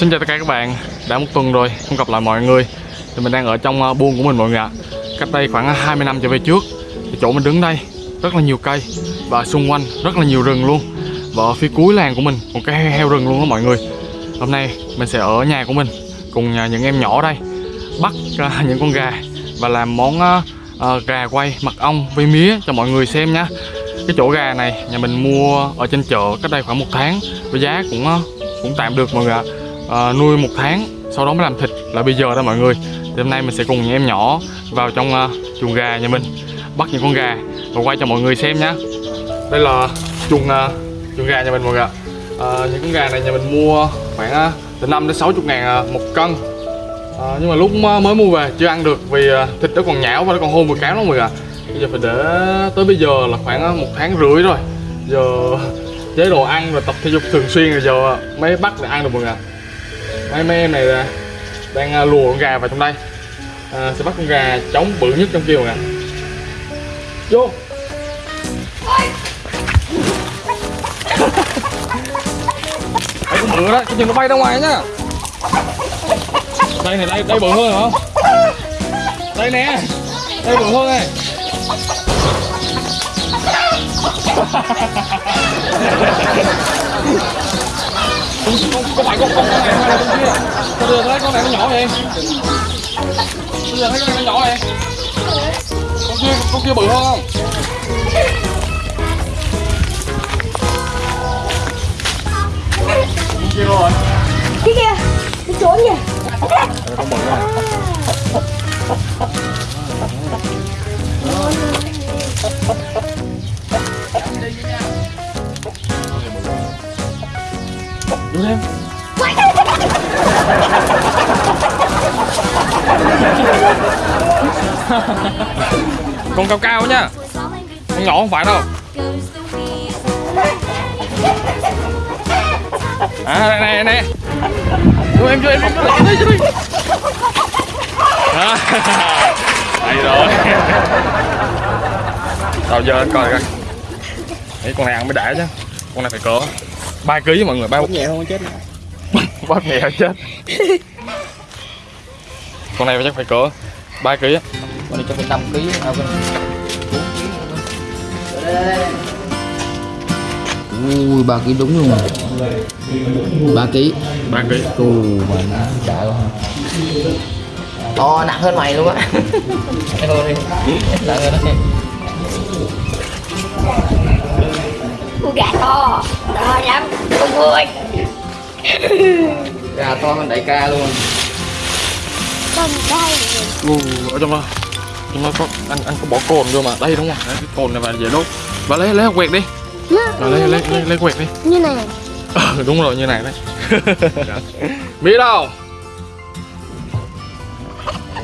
Xin chào tất cả các bạn. Đã một tuần rồi không gặp lại mọi người. Thì mình đang ở trong à, buôn của mình mọi người ạ. Cách đây khoảng à, 20 năm trở về trước thì Chỗ mình đứng đây rất là nhiều cây Và xung quanh rất là nhiều rừng luôn. Và ở phía cuối làng của mình Một cái heo, rừng luôn đó mọi người. Hôm nay mình sẽ ở nhà của mình Cùng những em nhỏ đây Bắt à, những con gà Và làm món gà quay mật ong với mía cho mọi người xem nhé cái chỗ gà này nhà mình mua ở trên chợ cách đây khoảng một tháng với giá cũng cũng tạm được mọi người ạ à, nuôi một tháng sau đó mới làm thịt là bây giờ đó mọi người. Thì hôm nay mình sẽ cùng những em nhỏ vào trong uh, chuồng gà nhà mình bắt những con gà và quay cho mọi người xem nhé đây là chuồng uh, chuồng gà nhà mình mọi người ạ. Những con gà này nhà mình mua khoảng uh, từ 5 đến 60 ngàn một cân. À, nhưng mà lúc mới mua về chưa ăn được vì thịt nó còn nhão và nó còn hôn mùi cáo lắm mọi người ạ. Bây giờ phải để tới bây giờ là khoảng một tháng rưỡi rồi. Giờ chế độ ăn và tập thể dục thường xuyên rồi giờ mới bắt để ăn được mọi người ạ hai mấy em này là đang à, lùa con gà vào trong đây à, sẽ bắt con gà trống bự nhất trong kia mọi người vô Đấy, con bự đó, cái chừng nó bay ra ngoài nhá Đây này, đây, đây bự hơn hả? không? Đây nè Đây bự hơn này không, không, phải con con con này con con kia con đưa thấy con này nó nhỏ vậy bây giờ thấy con này nó nhỏ vậy con kia con kia bự hơn không con kia rồi Cái kia, cái trốn kìa con bự rồi con cao cao nha con nhỏ không phải đâu. À này này cho em cho em cho em cho đi à, đây rồi. Tao giờ coi coi. Đấy, con này ăn mới đã chứ. Con này phải cỡ ba ký mọi người ba nhẹ không chết bóp nhẹ chết. Con này chắc phải cỡ ba ký á. Con này cho phải 5 kg à con ui ba kg đúng luôn. Ba kg ba ký. Cù mà nó chạy quá to nặng hơn mày luôn á. Nặng hơn đi. Nặng hơn đấy Con gà to, to lắm Con ơi gà to hơn đại ca luôn Con đây Ồ, ở trong đó. Trong đó có anh anh có bỏ cồn vô mà. Đây đúng không? Đấy, cái cồn này và dễ đốt. Và lấy lấy quẹt đi. Rồi lấy lấy lấy, lấy quẹt đi. Như này. Ờ, đúng rồi như này đấy. Biết đâu?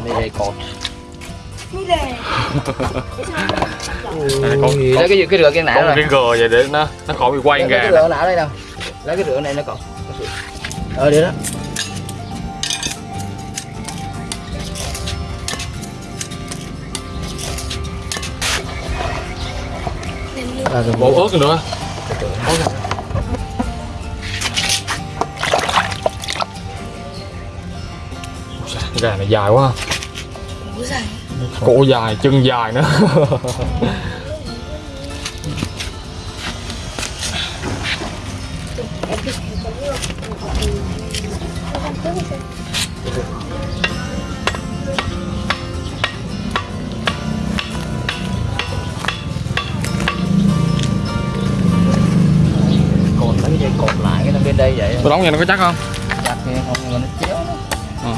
Đây đây cột này Đây, con, con, lấy cái cái rửa cái nã con rồi cái gờ vậy để nó nó khỏi bị quay gà cái rửa nã đây đâu. Lấy cái rửa này nó còn ờ đi đó bộ ớt nữa gà này dài quá. Cổ dài chân dài nữa tôi đóng vậy nó có chắc không chặt kia không mà nó chéo Ờ.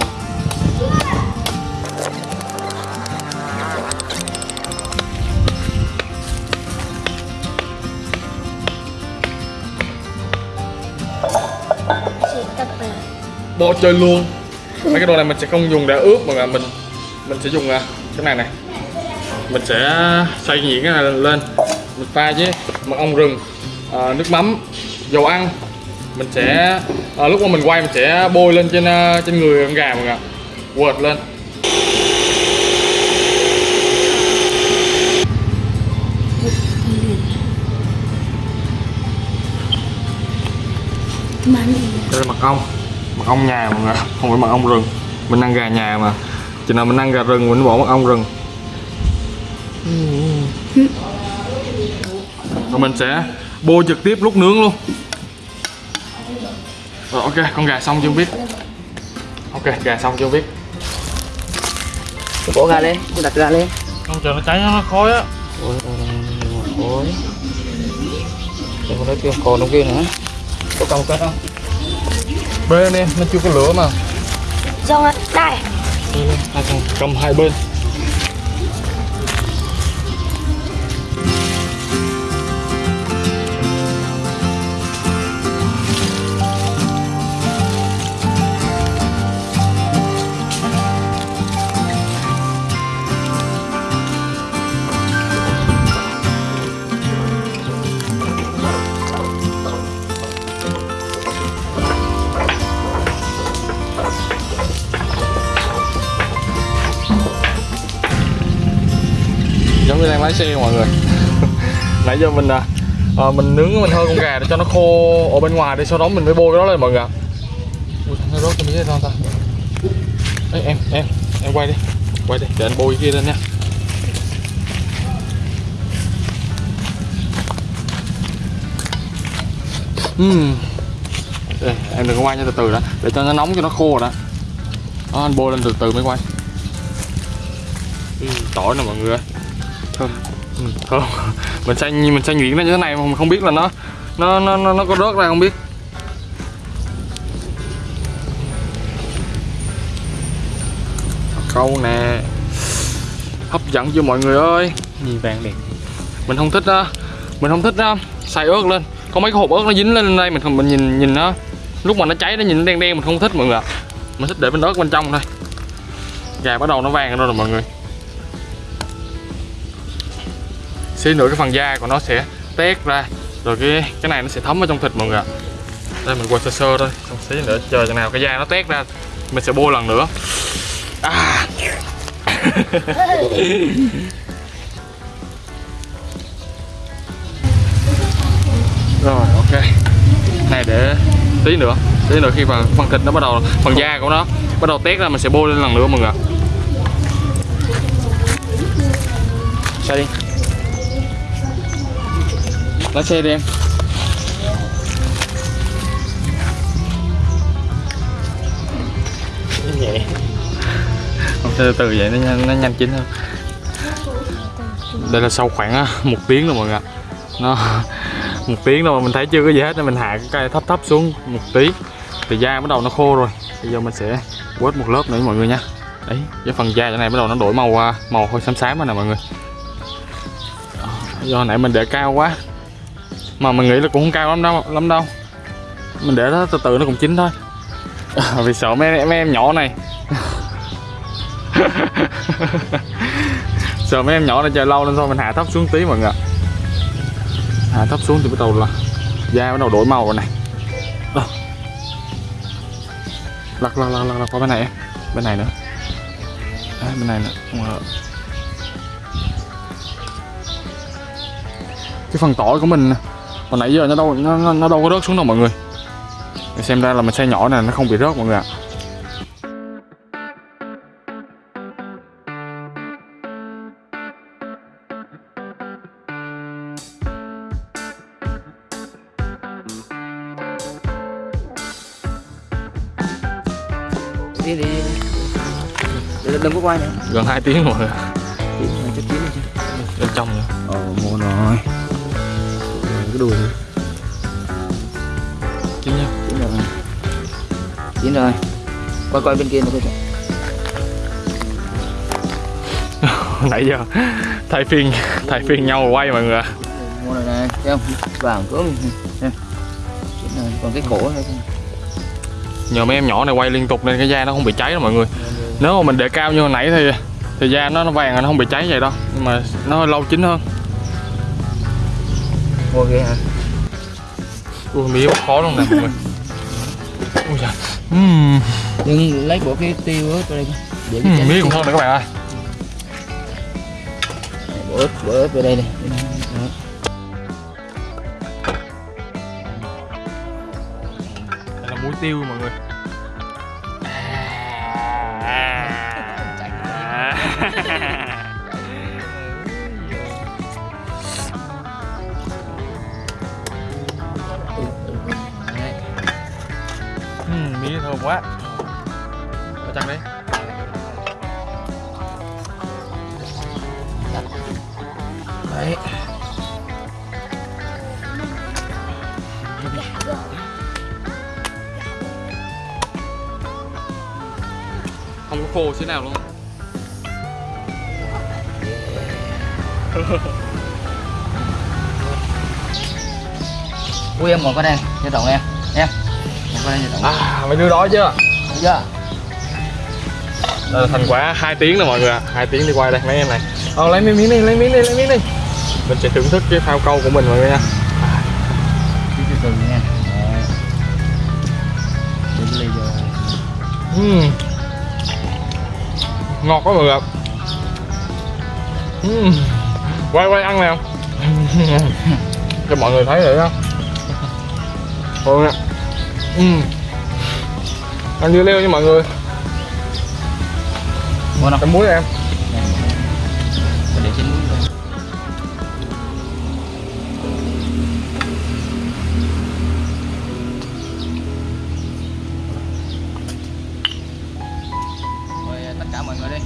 Bỏ chơi luôn mấy cái đồ này mình sẽ không dùng để ướp mà mình mình sẽ dùng à, cái này này mình sẽ xay nhuyễn cái này lên mình pha với mật ong rừng à, nước mắm dầu ăn mình sẽ à, lúc mà mình quay mình sẽ bôi lên trên à, trên người con gà mọi người ạ. Quệt lên. Đây là mật ong. Mật ong nhà mọi người không phải mật ong rừng. Mình ăn gà nhà mà. Chừng nào mình ăn gà rừng mình bỏ mật ong rừng. Rồi mình sẽ bôi trực tiếp lúc nướng luôn rồi ok con gà xong chưa biết. Ok gà xong chưa biết. Tôi bỏ ra lên, tôi đặt ra lên. Không chờ nó cháy nó khói á. Ôi, ôi Đừng có nói kia còn trong kia nữa. Có cầm cái không? bê nè nó chưa có lửa mà. Xong rồi, đây. Cầm hai bên lái xe mọi người? Nãy giờ mình à, à, mình nướng mình hơi con gà để cho nó khô ở bên ngoài đi sau đó mình mới bôi cái đó lên mọi người ạ. Ui nó rớt cái ta. Ê, em em em quay đi quay đi để anh bôi cái kia lên nha. Uhm. Đây, em đừng có quay nha từ từ đã để cho nó nóng cho nó khô đã. Đó đó anh bôi lên từ từ mới quay. Ừ, tỏi nè mọi người ơi thơm. Ừ, thơm. Mình xay mình xay nhuyễn nó như thế này mà mình không biết là nó nó nó nó, nó có rớt ra không biết. Câu nè. Hấp dẫn chưa mọi người ơi? Nhìn vàng đẹp. Mình không thích đó mình không thích đó xay ớt lên. Có mấy cái hộp ớt nó dính lên đây mình không mình nhìn nhìn nó lúc mà nó cháy nó nhìn nó đen đen mình không thích mọi người ạ. Mình thích để bên ớt bên trong thôi. Gà bắt đầu nó vàng rồi rồi mọi người xí nữa cái phần da của nó sẽ tét ra, rồi cái cái này nó sẽ thấm vào trong thịt mọi người ạ. Đây, mình quay sơ sơ thôi xong xí nữa, chờ chừng nào cái da nó tét ra, mình sẽ bôi lần nữa. À. rồi, ok. Này, để tí nữa tí nữa khi mà phần thịt nó bắt đầu, phần da của nó bắt đầu tét ra, mình sẽ bôi lên lần nữa mọi người ạ. Sao đi lái xe đi em. Không từ từ vậy nó, nhanh- nó nhanh chín hơn. Đây là sau khoảng à, một tiếng rồi mọi người nó một tiếng rồi mà mình thấy chưa có gì hết nên mình hạ cái cây thấp thấp xuống một tí. Thì da bắt đầu nó khô rồi. Bây giờ mình sẽ quét một lớp nữa mọi người nha. Đấy cái phần da chỗ này bắt đầu nó đổi màu à, màu hơi xám xám rồi nè mọi người. Do nãy mình để cao quá mà mình nghĩ là cũng không cao lắm đâu lắm đâu. Mình để nó từ từ nó cũng chín thôi. Vì sợ mấy, mấy em nhỏ này. Sợ mấy em nhỏ này chờ lâu nên thôi mình hạ thấp xuống tí mọi người ạ. hạ thấp xuống thì bắt đầu là da bắt đầu đổi màu rồi này. Đó. lật lật lật lật, lật qua bên này em. Bên này nữa. À, bên này nữa. Cái phần tỏi của mình hồi nãy giờ nó đâu nó, nó, nó đâu có rớt xuống đâu mọi người. Xem ra là mình xay nhỏ này nó không bị rớt mọi người ạ. Đi đi đi. Đừng, có quay nữa. Gần 2 tiếng rồi. Chín này cho chín đi. Chứ bên trong nữa. Ồ, mua rồi Cái đùi nữa chín nha. Chín rồi. Chín rồi. Coi coi bên kia nữa coi nãy giờ thay phiên thay phiên nhau quay mọi người ạ. Mua rồi này, thấy không? Vàng rồi, còn cái cổ thôi nhờ mấy em nhỏ này quay liên tục nên cái da nó không bị cháy đâu mọi người. Nếu mà mình để cao như hồi nãy thì thì da nó nó vàng rồi, nó không bị cháy vậy đâu. Nhưng mà nó hơi lâu chín hơn Mua ghê hả? Ui, mía khó luôn nè mọi người. Ui giời. Uhm. Đừng lấy bộ cái tiêu ớt đây Để uhm, Mía cũng ngon nè các bạn ơi. Bộ ớt, bộ ớt vào đây nè. Đây là muối tiêu mọi người. Ha ha ha Ừm, mì thơm quá Ở chặt đấy Đấy. Không có khô thế nào luôn Ui em còn có đen, cho tổng em. Em. À, mấy đứa đó chứ? Thấy chưa? Đây là thành quả 2 tiếng rồi mọi người ạ. 2 tiếng đi quay đây mấy em này. Ờ lấy miếng đi, lấy miếng đi, lấy miếng đi. Mình sẽ thưởng thức cái phao câu của mình mọi người nha. Từ từ nha. Ừm. Ngọt quá mọi người ạ. Ừm. Quay quay ăn nào. Cho mọi người thấy rồi đó. Thôi nè Ừm. Ăn dưa leo nha mọi người. Ngon không? Cái muối em. Để tất cả mọi người đi.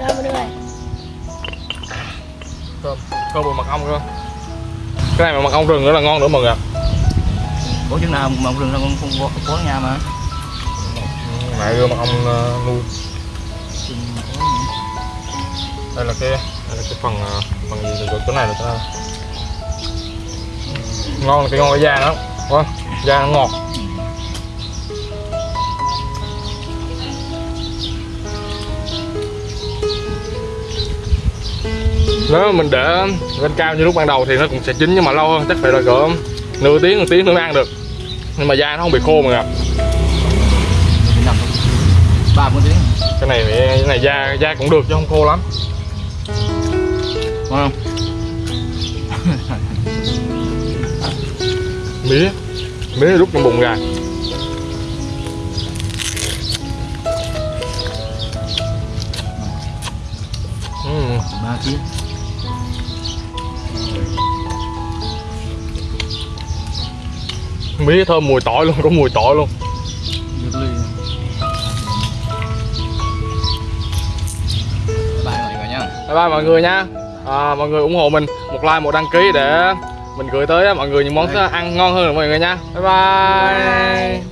Rồi mọi người. Cơm, cơm bùi mật ong cơ Cái này mà mật ong rừng nữa là ngon nữa mọi người ạ Ủa chừng nào mà rừng con không có có nhà mà. Mẹ đưa mật ong ờ, nuôi. Đây là cái đây là cái phần ờ, phần gì của chỗ này là cái ngon là cái ngon cái da nó wow, da nó ngọt. Nếu mà mình để lên cao như lúc ban đầu thì nó cũng sẽ chín nhưng mà lâu hơn chắc phải là cỡ nửa tiếng một tiếng nữa mới ăn được nhưng mà da nó không bị khô Chừng nằm thôi. Ba bốn tiếng. cái này cái này da da cũng được chứ không khô lắm không? mía mía rút trong bụng ra Ba tiếng. Mía thơm mùi tỏi luôn có mùi tỏi luôn. Bye mọi người nha. bye bye mọi người nha à, mọi người ủng hộ mình một like một đăng ký để mình gửi tới mọi người những món ăn ngon hơn mọi người nha bye bye